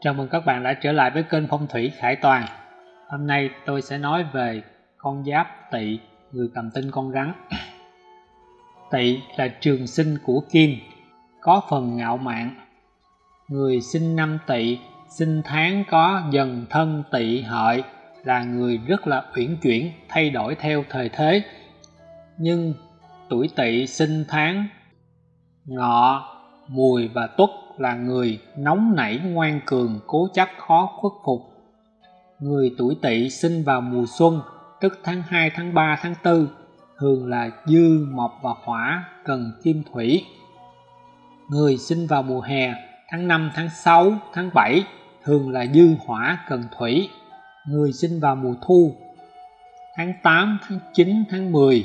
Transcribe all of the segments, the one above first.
Chào mừng các bạn đã trở lại với kênh Phong thủy Khải Toàn. Hôm nay tôi sẽ nói về con giáp Tỵ, người cầm tinh con rắn. Tỵ là trường sinh của Kim, có phần ngạo mạn. Người sinh năm Tỵ, sinh tháng có dần thân Tỵ hợi là người rất là uyển chuyển, thay đổi theo thời thế. Nhưng tuổi Tỵ sinh tháng Ngọ, Mùi và Tuất là người nóng nảy ngoan cường cố chấp khó khuất phục. Người tuổi tỵ sinh vào mùa xuân tức tháng 2, tháng 3, tháng 4 thường là dư, mộc và hỏa cần kim thủy. Người sinh vào mùa hè tháng 5, tháng 6, tháng 7 thường là dư hỏa cần thủy. Người sinh vào mùa thu tháng 8, tháng 9, tháng 10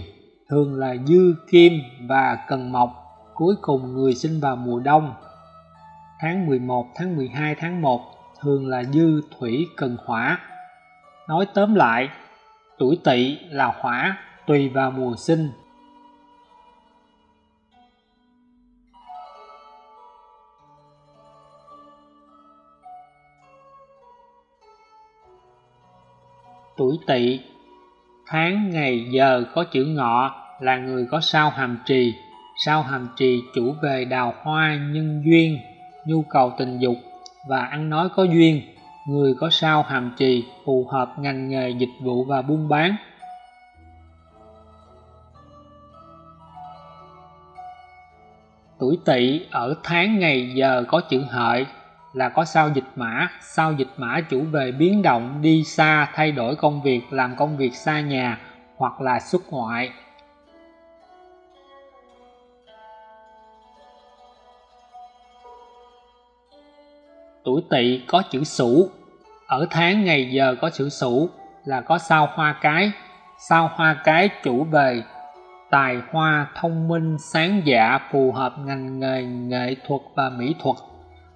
thường là dư kim và cần mộc cuối cùng người sinh vào mùa đông tháng 11, tháng 12, tháng 1 thường là dư thủy cần hỏa. Nói tóm lại, tuổi tỵ là hỏa tùy vào mùa sinh. Tuổi tỵ Tháng, ngày, giờ có chữ ngọ là người có sao hàm trì. Sao hàm trì chủ về đào hoa nhân duyên nhu cầu tình dục và ăn nói có duyên, người có sao hàm trì phù hợp ngành nghề dịch vụ và buôn bán. Tuổi tỵ ở tháng ngày giờ có chữ hợi là có sao dịch mã, sao dịch mã chủ về biến động, đi xa, thay đổi công việc, làm công việc xa nhà hoặc là xuất ngoại. Tuổi tỵ có chữ sửu ở tháng ngày giờ có chữ sửu là có sao hoa cái. Sao hoa cái chủ về, tài hoa thông minh, sáng dạ phù hợp ngành nghề, nghệ thuật và mỹ thuật.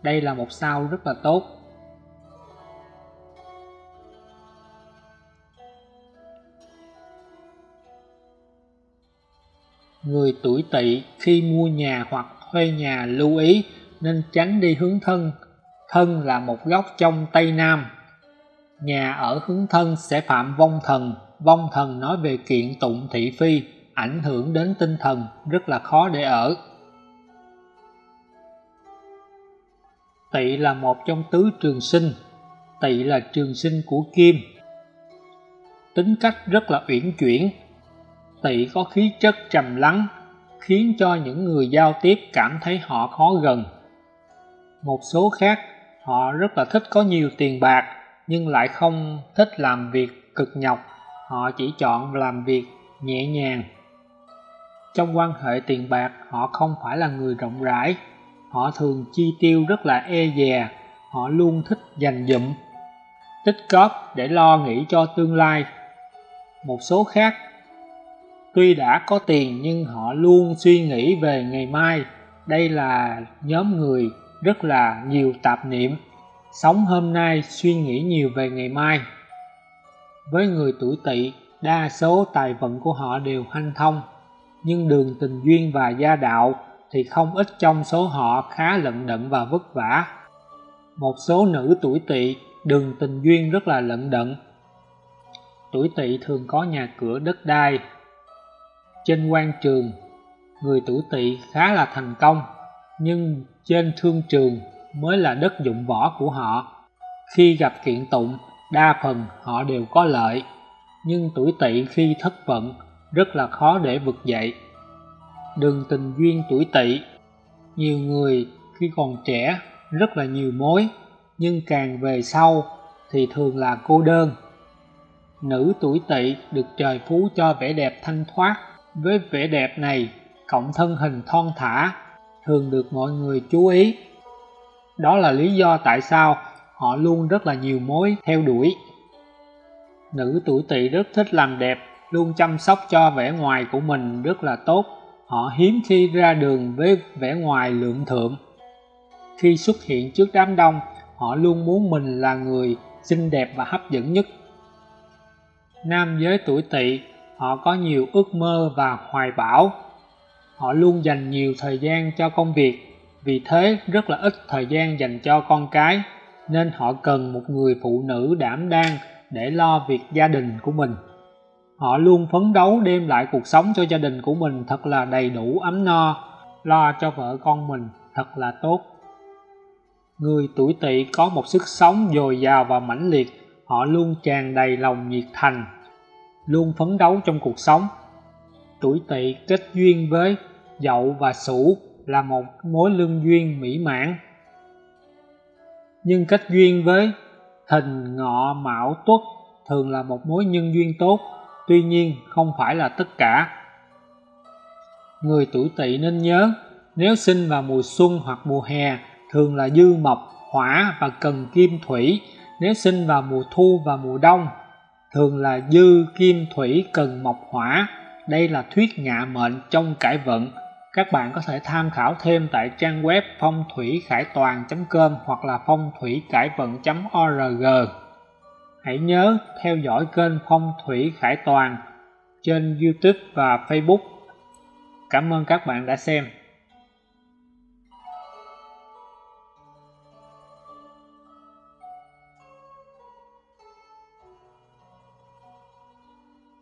Đây là một sao rất là tốt. Người tuổi tỵ khi mua nhà hoặc thuê nhà lưu ý nên tránh đi hướng thân thân là một góc trong Tây Nam. Nhà ở hướng thân sẽ phạm vong thần, vong thần nói về kiện tụng thị phi, ảnh hưởng đến tinh thần, rất là khó để ở. Tỵ là một trong tứ trường sinh, tỵ là trường sinh của kim. Tính cách rất là uyển chuyển, tỵ có khí chất trầm lắng, khiến cho những người giao tiếp cảm thấy họ khó gần. Một số khác họ rất là thích có nhiều tiền bạc, nhưng lại không thích làm việc cực nhọc. Họ chỉ chọn làm việc nhẹ nhàng. Trong quan hệ tiền bạc, họ không phải là người rộng rãi. Họ thường chi tiêu rất là e dè. Họ luôn thích dành dụm, tích cóp để lo nghĩ cho tương lai. Một số khác, tuy đã có tiền nhưng họ luôn suy nghĩ về ngày mai. Đây là nhóm người rất là nhiều tạp niệm. Sống hôm nay suy nghĩ nhiều về ngày mai. Với người tuổi tỵ, đa số tài vận của họ đều hanh thông. Nhưng đường tình duyên và gia đạo thì không ít trong số họ khá lận đận và vất vả. Một số nữ tuổi tỵ, đường tình duyên rất là lận đận. Tuổi tỵ thường có nhà cửa đất đai. Trên quan trường, người tuổi tỵ khá là thành công nhưng trên thương trường mới là đất dụng võ của họ. Khi gặp kiện tụng, đa phần họ đều có lợi. Nhưng tuổi tỵ khi thất vận, rất là khó để vực dậy. Đường tình duyên tuổi tỵ, nhiều người khi còn trẻ rất là nhiều mối, nhưng càng về sau thì thường là cô đơn. Nữ tuổi tỵ được trời phú cho vẻ đẹp thanh thoát. Với vẻ đẹp này cộng thân hình thon thả thường được mọi người chú ý. Đó là lý do tại sao họ luôn rất là nhiều mối theo đuổi. Nữ tuổi tỵ rất thích làm đẹp, luôn chăm sóc cho vẻ ngoài của mình rất là tốt. Họ hiếm khi ra đường với vẻ ngoài lượng thượng. Khi xuất hiện trước đám đông, họ luôn muốn mình là người xinh đẹp và hấp dẫn nhất. Nam giới tuổi tỵ, họ có nhiều ước mơ và hoài bão họ luôn dành nhiều thời gian cho công việc. Vì thế, rất là ít thời gian dành cho con cái, nên họ cần một người phụ nữ đảm đang để lo việc gia đình của mình. Họ luôn phấn đấu đem lại cuộc sống cho gia đình của mình thật là đầy đủ ấm no, lo cho vợ con mình thật là tốt. Người tuổi tỵ có một sức sống dồi dào và mãnh liệt, họ luôn tràn đầy lòng nhiệt thành, luôn phấn đấu trong cuộc sống tuổi tỵ kết duyên với dậu và sửu là một mối lương duyên mỹ mãn. Nhưng kết duyên với thìn ngọ mão tuất thường là một mối nhân duyên tốt, tuy nhiên không phải là tất cả. Người tuổi tỵ nên nhớ, nếu sinh vào mùa xuân hoặc mùa hè, thường là dư mộc, hỏa và cần kim thủy. Nếu sinh vào mùa thu và mùa đông, thường là dư kim thủy, cần mộc, hỏa đây là thuyết ngạ mệnh trong cải vận. Các bạn có thể tham khảo thêm tại trang web phong thủy khải toàn com hoặc là phong thủy cải vận org. Hãy nhớ theo dõi kênh phong thủy khải toàn trên youtube và facebook. Cảm ơn các bạn đã xem.